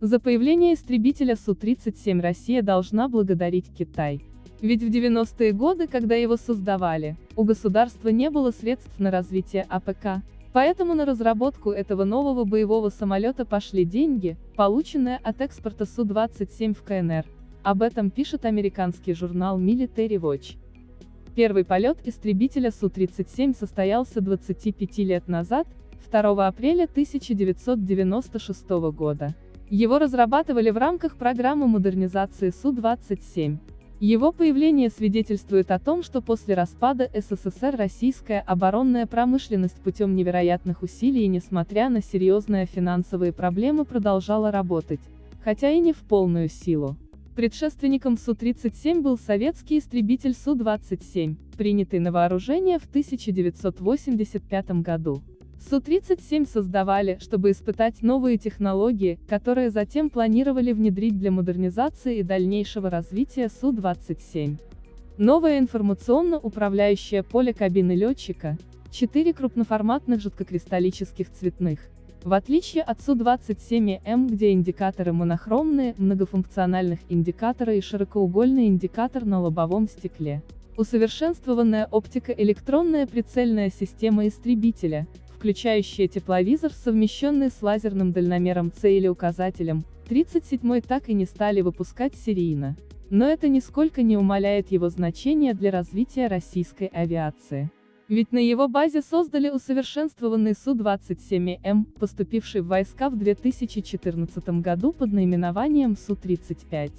За появление истребителя Су-37 Россия должна благодарить Китай. Ведь в 90-е годы, когда его создавали, у государства не было средств на развитие АПК, поэтому на разработку этого нового боевого самолета пошли деньги, полученные от экспорта Су-27 в КНР. Об этом пишет американский журнал Military Watch. Первый полет истребителя Су-37 состоялся 25 лет назад, 2 апреля 1996 года. Его разрабатывали в рамках программы модернизации Су-27. Его появление свидетельствует о том, что после распада СССР российская оборонная промышленность путем невероятных усилий и несмотря на серьезные финансовые проблемы продолжала работать, хотя и не в полную силу. Предшественником Су-37 был советский истребитель Су-27, принятый на вооружение в 1985 году. Су-37 создавали, чтобы испытать новые технологии, которые затем планировали внедрить для модернизации и дальнейшего развития Су-27. Новое информационно-управляющее поле кабины летчика, четыре крупноформатных жидкокристаллических цветных. В отличие от Су-27М, где индикаторы монохромные, многофункциональных индикатора и широкоугольный индикатор на лобовом стекле. Усовершенствованная оптико-электронная прицельная система истребителя, включающая тепловизор, совмещенный с лазерным дальномером С или указателем, 37-й так и не стали выпускать серийно. Но это нисколько не умаляет его значения для развития российской авиации. Ведь на его базе создали усовершенствованный Су-27М, поступивший в войска в 2014 году под наименованием Су-35.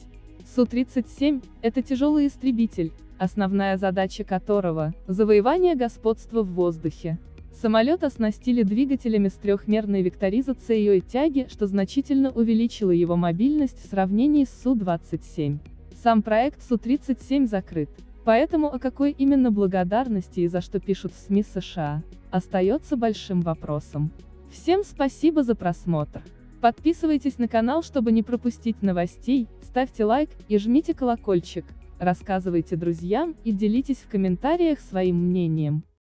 Су-37 – это тяжелый истребитель, основная задача которого – завоевание господства в воздухе. Самолет оснастили двигателями с трехмерной векторизацией и тяги, что значительно увеличило его мобильность в сравнении с Су-27. Сам проект Су-37 закрыт. Поэтому о какой именно благодарности и за что пишут в СМИ США, остается большим вопросом. Всем спасибо за просмотр. Подписывайтесь на канал, чтобы не пропустить новостей, ставьте лайк и жмите колокольчик, рассказывайте друзьям и делитесь в комментариях своим мнением.